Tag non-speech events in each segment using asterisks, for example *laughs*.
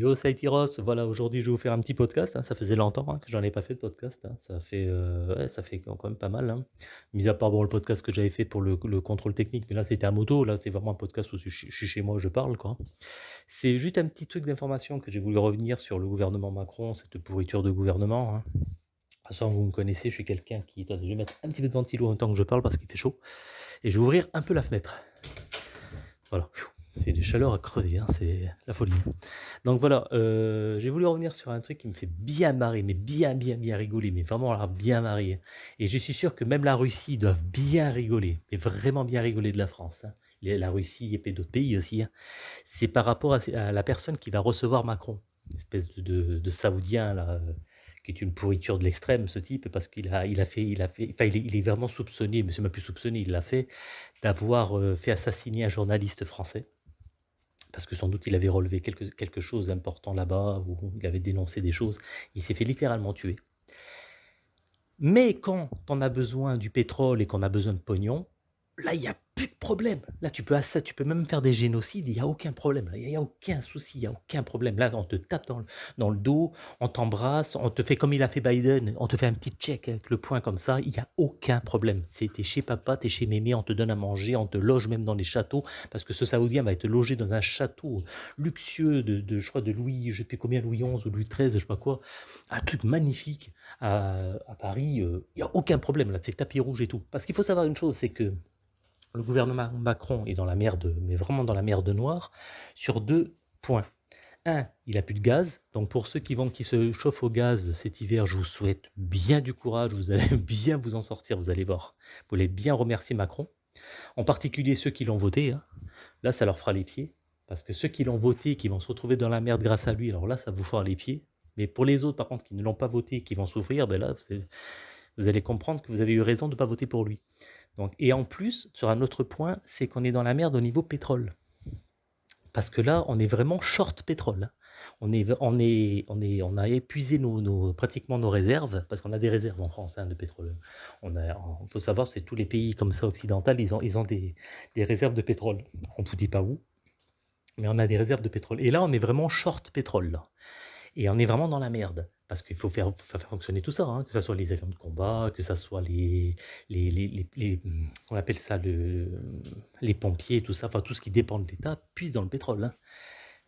Yo, Tyros. Voilà, aujourd'hui, je vais vous faire un petit podcast. hein. Ça faisait longtemps hein, que j'en ai pas fait de podcast. hein. Ça fait, euh, ouais, ça fait quand même pas mal. Mis à part bon, le podcast que j'avais fait pour le, le contrôle technique, mais là, c'était à moto. Là, c'est vraiment un podcast où je suis chez moi, je parle, quoi. C'est juste un petit truc d'information que j'ai voulu revenir sur le gouvernement Macron, cette pourriture de gouvernement. De toute façon, vous me connaissez, je suis quelqu'un qui... Je vais mettre un petit peu de ventilo en temps que je parle parce qu'il fait chaud. Et je vais ouvrir un peu la fenêtre. Voilà. C'est des chaleurs à crever, hein, c'est la folie. Donc voilà, euh, j'ai voulu revenir sur un truc qui me fait bien marrer, mais bien, bien, bien rigoler, mais vraiment bien marrer. Et je suis sûr que même la Russie doit bien rigoler, mais vraiment bien rigoler de la France. hein. La Russie et d'autres pays aussi. hein. C'est par rapport à, la personne qui va recevoir Macron, une espèce de, Saoudien là, euh, qui est une pourriture de l'extrême, ce type, parce qu'il a, il a fait, il a fait, enfin, il est vraiment soupçonné, mais c'est même plus soupçonné, il l'a fait, d'avoir euh, fait assassiner un journaliste français parce que sans doute il avait relevé quelque, quelque chose d'important là-bas, ou il avait dénoncé des choses. Il s'est fait littéralement tuer. Mais quand on a besoin du pétrole et qu'on a besoin de pognon, là, il n'y a plus de problème. Là, tu peux, tu peux même faire des génocides, il n'y a aucun problème. Il n'y a aucun souci, il n'y a aucun problème. Là, on te tape dans le, dans le dos, on t'embrasse, on te fait comme il a fait Biden, on te fait un petit check avec le poing comme ça, il n'y a aucun problème. T'es chez papa, t'es chez mémé, on te donne à manger, on te loge même dans les châteaux, parce que ce Saoudien va être logé dans un château luxueux de, je crois, de Louis, je sais plus combien, Louis XI ou Louis XIII, je sais pas quoi, un truc magnifique à, à Paris, euh, il n'y a aucun problème là, c'est tapis rouge et tout. Parce qu'il faut savoir une chose, c'est que le gouvernement Macron est dans la merde, mais vraiment dans la merde noire, sur deux points. Un, il a plus de gaz, donc pour ceux qui vont qui se chauffent au gaz cet hiver, je vous souhaite bien du courage, vous allez *laughs* bien vous en sortir, vous allez voir. Vous allez bien remercier Macron, en particulier ceux qui l'ont voté. hein. Là, ça leur fera les pieds, parce que ceux qui l'ont voté, qui vont se retrouver dans la merde grâce à lui, alors là, ça vous fera les pieds. Mais pour les autres, par contre, qui ne l'ont pas voté, qui vont souffrir, ben là, vous allez comprendre que vous avez eu raison de ne pas voter pour lui. Et en plus, sur un autre point, c'est qu'on est dans la merde au niveau pétrole. Parce que là, on est vraiment short pétrole. On, est, on, est, on, est, on a épuisé nos, pratiquement nos réserves, parce qu'on a des réserves en France hein, de pétrole. Il faut savoir, c'est tous les pays comme ça occidentaux, ils ont, ils ont des, des réserves de pétrole. On ne vous dit pas où, mais on a des réserves de pétrole. Et là, on est vraiment short pétrole. Et on est vraiment dans la merde. Parce qu'il faut faire, fonctionner tout ça, hein, que ce soit les avions de combat, que ce soit les, les, les, les- on appelle ça le, les pompiers, tout ça, enfin tout ce qui dépend de l'État, puise dans le pétrole. Hein.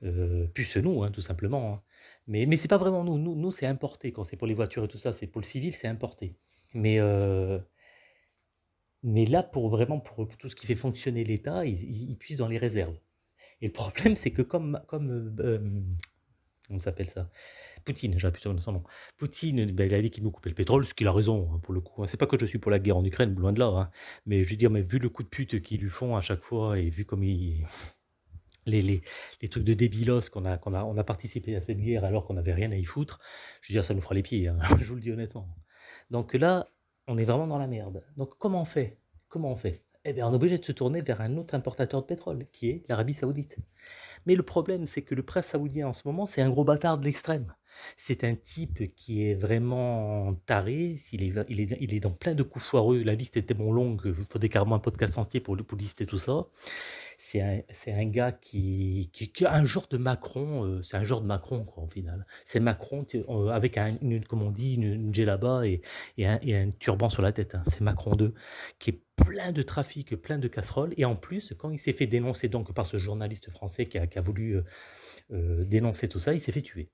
Euh, puisse nous, hein, tout simplement. hein. Mais, mais c'est pas vraiment nous. Nous, c'est importé. Quand c'est pour les voitures et tout ça, c'est pour le civil, c'est importé. Mais, euh, mais là, pour vraiment pour tout ce qui fait fonctionner l'État, ils, ils, puisent dans les réserves. Et le problème, c'est que comme, comme euh, comment s'appelle ça? Poutine, j'aurais plutôt son nom. Poutine, ben, il a dit qu'il nous coupait le pétrole, ce qu'il a raison, hein, pour le coup. hein. C'est pas que je suis pour la guerre en Ukraine, loin de là. hein. Mais je veux dire, mais vu le coup de pute qu'ils lui font à chaque fois, et vu comme il... les, les, trucs de débilos qu'on a, participé à cette guerre alors qu'on n'avait rien à y foutre, je veux dire, ça nous fera les pieds, *laughs* je vous le dis honnêtement. Donc là, on est vraiment dans la merde. Donc comment on fait? Comment on fait? Eh bien, on est obligé de se tourner vers un autre importateur de pétrole, qui est l'Arabie Saoudite. Mais le problème, c'est que le prince saoudien en ce moment, c'est un gros bâtard de l'extrême. C'est un type qui est vraiment taré, il est, il, est, dans plein de coups foireux, la liste est tellement longue, il faudrait carrément un podcast entier pour, pour lister tout ça. C'est un, gars qui, a un genre de Macron, euh, c'est un genre de Macron quoi, au final. C'est Macron euh, avec un, une, comme on dit, une, une djellaba et, un, un turban sur la tête. hein. C'est Macron 2, qui est plein de trafic, plein de casseroles. Et en plus, quand il s'est fait dénoncer donc par ce journaliste français qui a, voulu euh, dénoncer tout ça, il s'est fait tuer.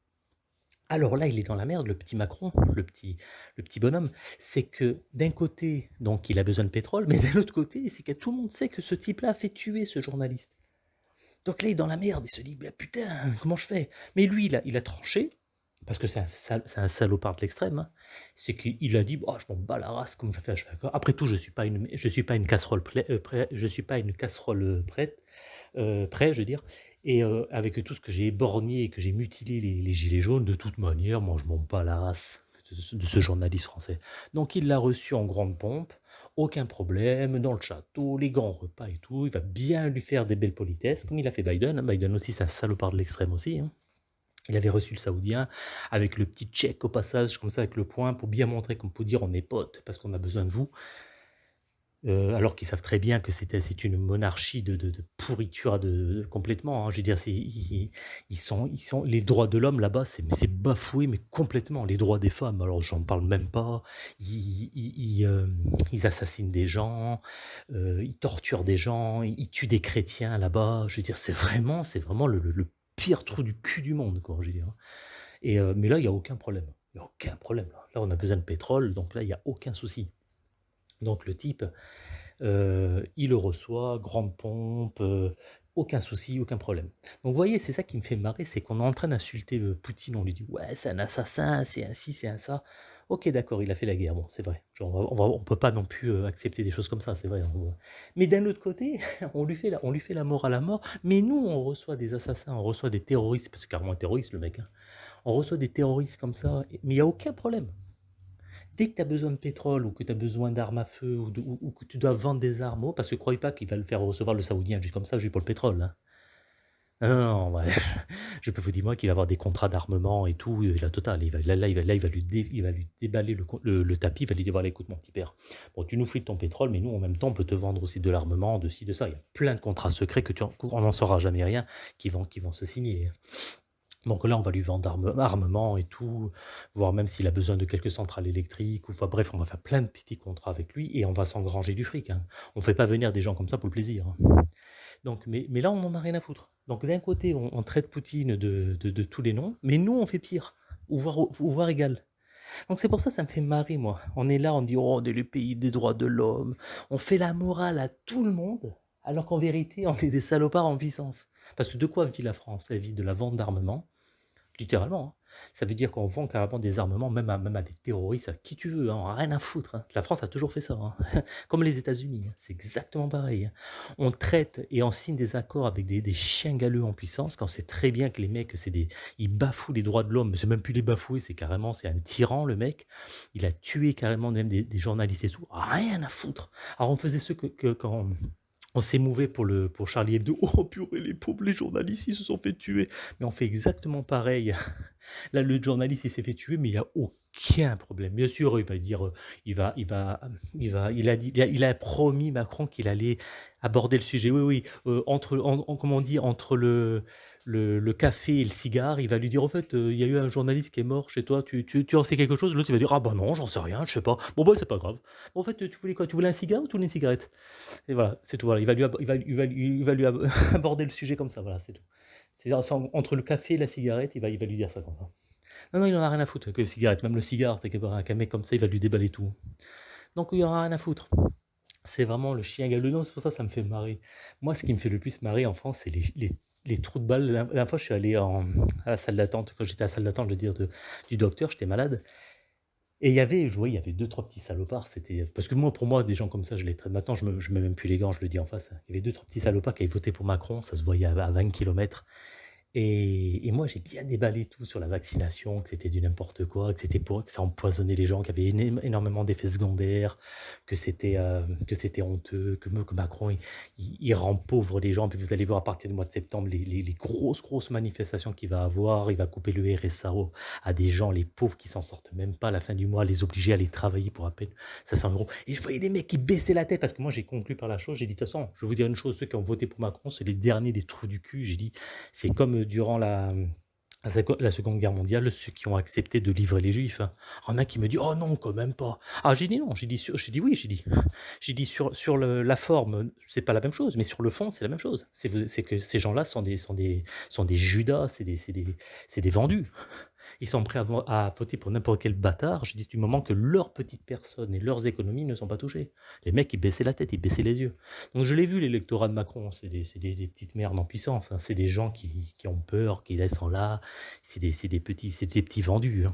Alors là, il est dans la merde, le petit Macron, le petit, le petit bonhomme. C'est que d'un côté, donc, il a besoin de pétrole, mais *laughs* d'un autre côté, c'est que tout le monde sait que ce type-là a fait tuer ce journaliste. Donc là, il est dans la merde, il se dit, bah, putain, comment je fais? Mais lui, il a, il a tranché, parce que c'est un, un salopard de l'extrême, hein. c'est qu'il a dit, oh, je m'en bats la race, comme je fais. Après tout, je je suis pas une casserole euh, suis pas une euh, prête, euh, prêt, je veux dire. Et euh, avec tout ce que j'ai éborgné et que j'ai mutilé les, gilets jaunes, de toute manière, moi, je m'en bats la race de ce, journaliste français. Donc, il l'a reçu en grande pompe, aucun problème, dans le château, les grands repas et tout. Il va bien lui faire des belles politesses, comme il a fait Biden. Biden aussi, c'est un salopard de l'extrême aussi. hein. Il avait reçu le saoudien avec le petit check au passage, comme ça, avec le poing, pour bien montrer, comme pour dire on est potes, parce qu'on a besoin de vous. Heu, alors qu'ils savent très bien que c'est une monarchie de pourriture complètement, hein. Je veux dire, ils sont ils sont les droits de l'homme là-bas, c'est bafoué, mais complètement. Les droits des femmes, alors j'en parle même pas. Ils ils assassinent des gens, heu, ils torturent des gens, ils tuent des chrétiens là-bas. Je veux dire, c'est vraiment vraiment le pire trou du cul du monde, hein. Et mais là, il y a aucun problème. Il a aucun problème là. Là, on a besoin de pétrole, donc là, il y a aucun souci. Donc le type, Heu, il le reçoit, grande pompe, heu, aucun souci, aucun problème. Donc vous voyez, c'est ça qui me fait marrer, c'est qu'on est en train d'insulter, heu, Poutine, on lui dit: «Ouais, c'est un assassin, c'est un ci, c'est un ça». OK, d'accord, il a fait la guerre, bon, c'est vrai. On on peut pas non plus, accepter des choses comme ça, c'est vrai, mais d'un autre côté, *laughs* on lui fait la on lui fait la morale à mort, mais nous, on reçoit des assassins, on reçoit des terroristes, parce que carrément un terroriste le mec, hein. On reçoit des terroristes comme ça, mais il y a aucun problème. Dès que tu as besoin de pétrole ou que tu as besoin d'armes à feu ou, que tu dois vendre des armes, parce que croyez pas qu'il va le faire recevoir le Saoudien juste comme ça, juste pour le pétrole. hein. *laughs* Je peux vous dire moi qu'il va avoir des contrats d'armement et tout, la totale. Il va, là, il va, lui, déballer le, tapis, il va lui dire écoute mon petit père, bon, tu nous frites ton pétrole, mais nous en même temps, on peut te vendre aussi de l'armement, de ci, de ça. Il y a plein de contrats secrets que tu, on n'en saura jamais rien qui vont, qui vont se signer. Donc là, on va lui vendre arme armement et tout, voire même s'il a besoin de quelques centrales électriques ou enfin bref, on va faire plein de petits contrats avec lui et on va s'engranger du fric, hein. On fait pas venir des gens comme ça pour le plaisir, hein. Donc mais là, on en a rien à foutre. Donc d'un côté, on traite Poutine de de tous les noms, mais nous, on fait pire, ou voire égal. Donc c'est pour ça, ça me fait marrer moi. On est là, on dit: «Oh, on est le pays des droits de l'homme». On fait la morale à tout le monde, alors qu'en vérité, on est des salopards en puissance. Parce que de quoi vit la France? Elle vit de la vente d'armement Littéralement, hein. Ça veut dire qu'on vend carrément des armements, même à des terroristes, à qui tu veux, hein, rien à foutre, hein. La France a toujours fait ça, hein. *laughs* Comme les États-Unis, c'est exactement pareil. On traite et on signe des accords avec des chiens galeux en puissance, quand c'est très bien que les mecs, c'est des ils bafouent les droits de l'homme, c'est même plus les bafouer, c'est carrément c'est un tyran le mec. Il a tué carrément même des des journalistes et tout, rien à foutre. Alors on faisait ce que que quand on s'émouvait pour le pour Charlie Hebdo: *laughs* «Oh purée, les pauvres, les journalistes, ils se sont fait tuer». Mais on fait exactement pareil. *laughs* Là, le journaliste, il s'est fait tuer, mais il y a aucun problème. Bien sûr, il va dire, il va il va, il va il a dit il a promis Macron qu'il allait aborder le sujet. Oui, oui, heu, entre en en comment on dit? Entre le le café et le cigare, il va lui dire: «Au fait, heu, il y a eu un journaliste qui est mort chez toi, tu tu tu en sais quelque chose?» l'autre, il va dire: «Ah bah non, j'en sais rien, je sais pas». «Bon bah, c'est pas grave. En fait, tu voulais quoi? Tu voulais un cigare ou tu voulais une cigarette?» et voilà, c'est tout. Il va lui il va il va lui *laughs* aborder le sujet comme ça, voilà, c'est tout. C'est c'est en entre le café et la cigarette, il va il va lui dire ça comme ça. Non, non, il en a rien à foutre que les cigarettes, même le cigare, pas, qu'un mec comme ça, il va lui déballer tout. Donc il en a rien à foutre. C'est vraiment le chien galeux. C'est pour ça, ça me fait marrer. Moi, ce qui me fait le plus marrer en France, c'est les les trous de balles. La dernière fois, je suis allé en à la salle d'attente, quand j'étais à la salle d'attente, je veux dire, du docteur, j'étais malade et il y avait je voyais, il y avait deux trois petits salopards, c'était parce que moi, pour moi, des gens comme ça, je les traite maintenant, je me je mets même plus les gants, je le dis en face. Il y avait deux trois petits salopards qui avaient voté pour Macron, ça se voyait à à 20 kilomètres. Et moi, j'ai bien déballé tout sur la vaccination, que c'était du n'importe quoi, que c'était pour que ça empoisonnait les gens, qu'il y avait énormément d'effets secondaires, que c'était, hem, que c'était honteux, que Macron, il il rend pauvres les gens. Puis vous allez voir à partir du mois de septembre les grosses, grosses manifestations qu'il va avoir. Il va couper le RSA à des gens, les pauvres qui s'en sortent même pas à la fin du mois, les obliger à aller travailler pour à peine 500 euros. Et je voyais des mecs qui baissaient la tête parce que moi, j'ai conclu par la chose, j'ai dit: «De toute façon, je vais vous dire une chose, ceux qui ont voté pour Macron, c'est les derniers des trous du cul». J'ai dit: c'est comme, heu, durant la, la seco la Seconde Guerre mondiale, ceux qui ont accepté de livrer les juifs. Il y en a qui me dit: «Oh non, quand même pas». Ah j'ai dit: «Non», j'ai dit dit: «Oui», j'ai dit. J'ai dit: «Sur sur le la forme, c'est pas la même chose, mais sur le fond, c'est la même chose». C'est que ces gens-là sont des sont des sont des Judas, c'est des des c'est des vendus. Ils sont prêts à à voter pour n'importe quel bâtard, j'ai dit: «Du moment que leurs petites personnes et leurs économies ne sont pas touchées». Les mecs, ils baissaient la tête, ils baissaient les yeux. Donc je l'ai vu l'électorat de Macron, c'est des petites merdes en puissance, hein. C'est des gens qui ont peur, qui laissent en là, c'est des petits vendus, hein.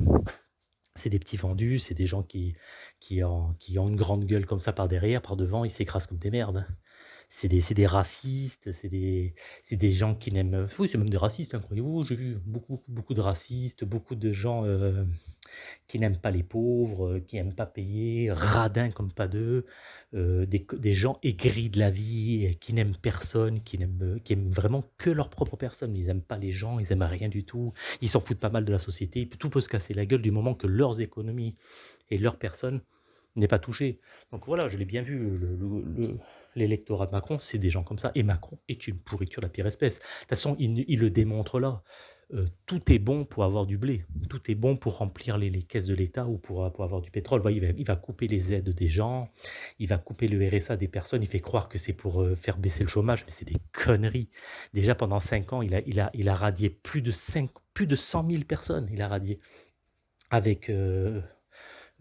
C'est des petits vendus, c'est des gens qui qui ont une grande gueule comme ça par derrière, par devant, ils s'écrasent comme des merdes. C'est des des racistes, c'est des des gens qui n'aiment, oui, c'est même des racistes, hein, croyez-vous. J'ai vu beaucoup, beaucoup, de racistes, beaucoup de gens, heu, qui n'aiment pas les pauvres, heu, qui n'aiment pas payer, radins comme pas deux, des des gens aigris de la vie, qui n'aiment personne, qui n'aiment, vraiment que leur propre personne. Ils aiment pas les gens, ils aiment rien du tout. Ils s'en foutent pas mal de la société, tout peut se casser la gueule du moment que leurs économies et leurs personnes n'est pas touché. Donc voilà, je l'ai bien vu, le le le l'électorat de Macron, c'est des gens comme ça et Macron est une pourriture de la pire espèce. De toute façon, il le démontre là. Heu, tout est bon pour avoir du blé, tout est bon pour remplir les caisses de l'État ou pour, pour avoir du pétrole. Voyez, il va il va couper les aides des gens, il va couper le RSA des personnes, il fait croire que c'est pour, heu, faire baisser le chômage, mais c'est des conneries. Déjà pendant 5 ans, il a il a il a radié plus de 5 plus de 100 000 personnes, il a radié avec, heu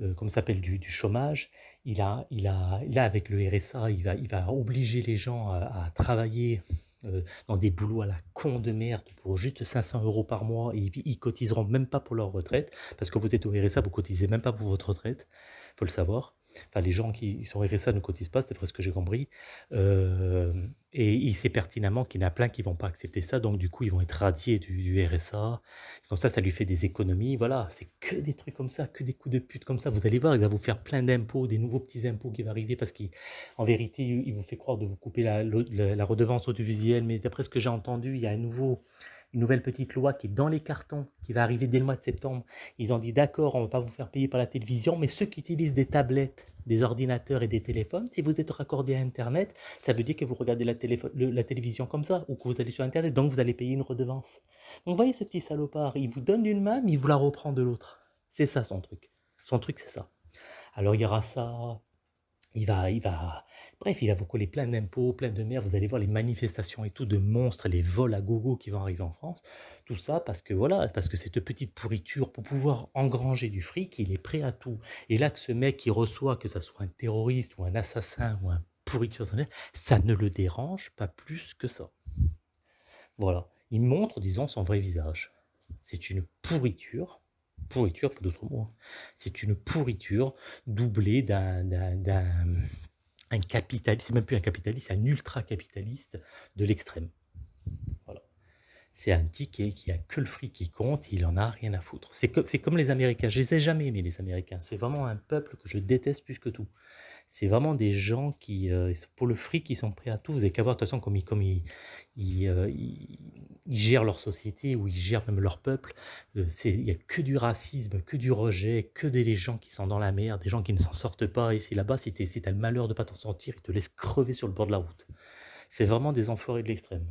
heu, comment ça s'appelle? Du chômage. Il a il a là, avec le RSA, il va il va obliger les gens à travailler, heu, dans des boulots à la con de merde pour juste 500 euros par mois et puis ils cotiseront même pas pour leur retraite. Parce que vous êtes au RSA, vous cotisez même pas pour votre retraite, faut le savoir. Enfin, les gens qui sont RSA ne cotisent pas, c'est presque ce que j'ai compris. Hem et il sait pertinemment qu'il y en a plein qui vont pas accepter ça, donc du coup, ils vont être radiés du RSA. Comme ça, ça lui fait des économies, voilà, c'est que des trucs comme ça, que des coups de pute comme ça. Vous allez voir, il va vous faire plein d'impôts, des nouveaux petits impôts qui vont arriver parce qu'en vérité, il vous fait croire de vous couper la la redevance audiovisuelle, mais d'après ce que j'ai entendu, il y a un nouveau une nouvelle petite loi qui est dans les cartons, qui va arriver dès le mois de septembre. Ils ont dit d'accord, on ne va pas vous faire payer par la télévision, mais ceux qui utilisent des tablettes, des ordinateurs et des téléphones, si vous êtes raccordé à Internet, ça veut dire que vous regardez la, la télévision comme ça, ou que vous allez sur Internet, donc vous allez payer une redevance. Donc voyez ce petit salopard, il vous donne d'une main, mais il vous la reprend de l'autre. C'est ça son truc. Son truc, c'est ça. Alors il y aura ça, il va, il va, bref, il va vous coller plein d'impôts, plein de merde. Vous allez voir les manifestations et tout de monstres, les vols à gogo qui vont arriver en France. Tout ça parce que voilà, parce que cette petite pourriture, pour pouvoir engranger du fric, il est prêt à tout. Et là, que ce mec qui reçoit, que ça soit un terroriste ou un assassin ou un pourriture, ça ne le dérange pas plus que ça. Voilà. Il montre, disons, son vrai visage. C'est une pourriture pourriture, pas d'autre mot. Hein. C'est une pourriture doublée d'un un capitaliste, c'est même plus un capitaliste, un ultra-capitaliste de l'extrême. Voilà. C'est un ticket qui a que le fric qui compte, il en a rien à foutre. C'est comme les Américains, je les ai jamais aimés les Américains, c'est vraiment un peuple que je déteste plus que tout c'est vraiment des gens qui, euh, pour le fric, ils sont prêts à tout. Vous n'avez qu'à voir de toute façon comme ils, comme ils, ils, euh, gèrent leur société ou ils gèrent même leur peuple. Euh, il n'y a que du racisme, que du rejet, que des gens qui sont dans la merde, des gens qui ne s'en sortent pas. Et c'est là-bas, si tu as le malheur de ne pas t'en sortir, ils te laissent crever sur le bord de la route. C'est vraiment des enfoirés de l'extrême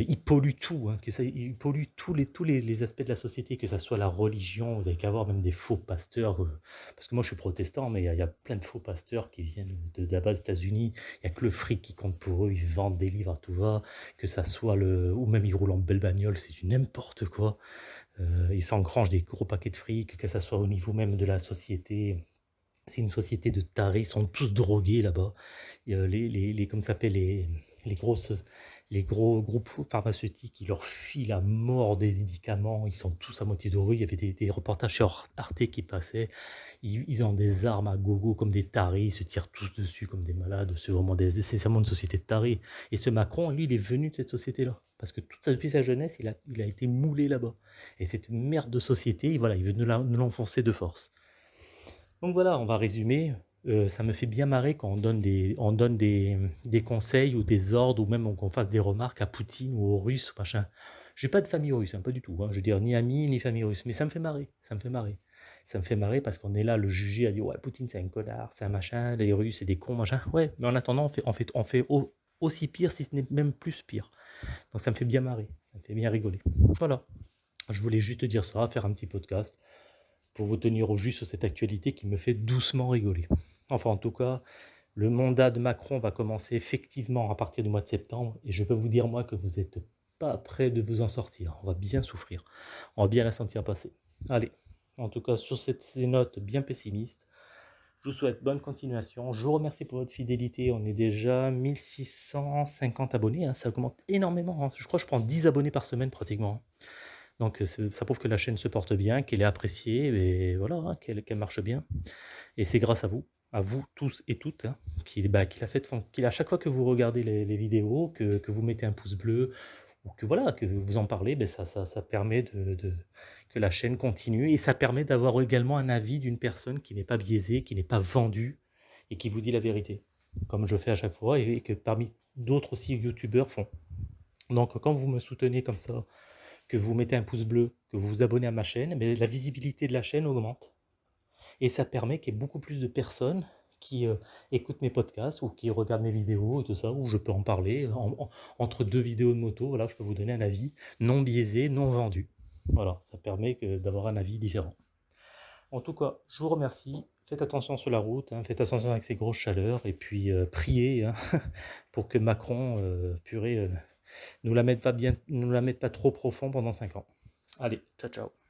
il pollue tout, hein, que ça, il pollue tous les, tous les, aspects de la société, que ce soit la religion, vous avez qu'à voir même des faux pasteurs, euh, parce que moi je suis protestant, mais il y, a, plein de faux pasteurs qui viennent de, la des États-Unis, il n'y a que le fric qui compte pour eux, ils vendent des livres à tout va, que ça soit le, ou même ils roulent en belle bagnole, c'est du n'importe quoi, euh, ils s'engrangent des gros paquets de fric, que ça soit au niveau même de la société, c'est une société de tarés, ils sont tous drogués là-bas, les, les, les, comme s'appelle, les, les grosses les gros groupes pharmaceutiques, ils leur filent à mort des médicaments, ils sont tous à moitié dorés. Il y avait des, reportages sur Arte qui passaient. Ils, ont des armes à gogo comme des tarés, ils se tirent tous dessus comme des malades. C'est vraiment, des, une société de tarés. Et ce Macron, lui, il est venu de cette société-là. Parce que depuis sa jeunesse, il a, il a été moulé là-bas. Et cette merde de société, voilà, il veut nous l'enfoncer de force. Donc voilà, on va résumer. Euh, ça me fait bien marrer quand on donne des, on donne des, des conseils ou des ordres ou même qu'on fasse des remarques à Poutine ou aux Russes ou machin. J'ai pas de famille russe, hein, pas du tout. Hein. Je veux dire, ni amis, ni famille russe. Mais ça me fait marrer, ça me fait marrer. Ça me fait marrer parce qu'on est là, le juger, à dire Ouais, Poutine, c'est un connard, c'est un machin, les Russes, c'est des cons, machin. Ouais, mais en attendant, on fait, on fait, on fait aussi pire, si ce n'est même plus pire. Donc ça me fait bien marrer, ça me fait bien rigoler. Voilà. Je voulais juste dire ça, faire un petit podcast pour vous tenir au juste sur cette actualité qui me fait doucement rigoler. Enfin, en tout cas, le mandat de Macron va commencer effectivement à partir du mois de septembre. Et je peux vous dire, moi, que vous n'êtes pas prêt de vous en sortir. On va bien souffrir. On va bien la sentir passer. Allez, en tout cas, sur ces notes bien pessimistes, je vous souhaite bonne continuation. Je vous remercie pour votre fidélité. On est déjà 1650 abonnés. Hein. Ça augmente énormément. Hein. Je crois que je prends 10 abonnés par semaine pratiquement. Donc ça prouve que la chaîne se porte bien, qu'elle est appréciée, et voilà, hein, qu'elle marche bien. Et c'est grâce à vous à vous tous et toutes, hein, bah, qu'il a fait, qu'il à chaque fois que vous regardez les, vidéos, que, vous mettez un pouce bleu, ou que voilà, que vous en parlez, ben ça, ça, permet de, que la chaîne continue, et ça permet d'avoir également un avis d'une personne qui n'est pas biaisée, qui n'est pas vendue, et qui vous dit la vérité, comme je fais à chaque fois, et, que parmi d'autres aussi youtubeurs font. Donc quand vous me soutenez comme ça, que vous mettez un pouce bleu, que vous vous abonnez à ma chaîne, mais la visibilité de la chaîne augmente et ça permet qu'il y ait beaucoup plus de personnes qui euh, écoutent mes podcasts ou qui regardent mes vidéos et tout ça, où je peux en parler entre deux vidéos de moto. Je peux vous donner un avis non biaisé, non vendu. Voilà, ça permet d'avoir un avis différent. En tout cas, je vous remercie. Faites attention sur la route, hein, faites attention avec ces grosses chaleurs, et puis euh, priez hein, *laughs* pour que Macron, euh, purée, nous la mette pas la mette pas trop profond pendant 5 ans. Allez, ciao ciao.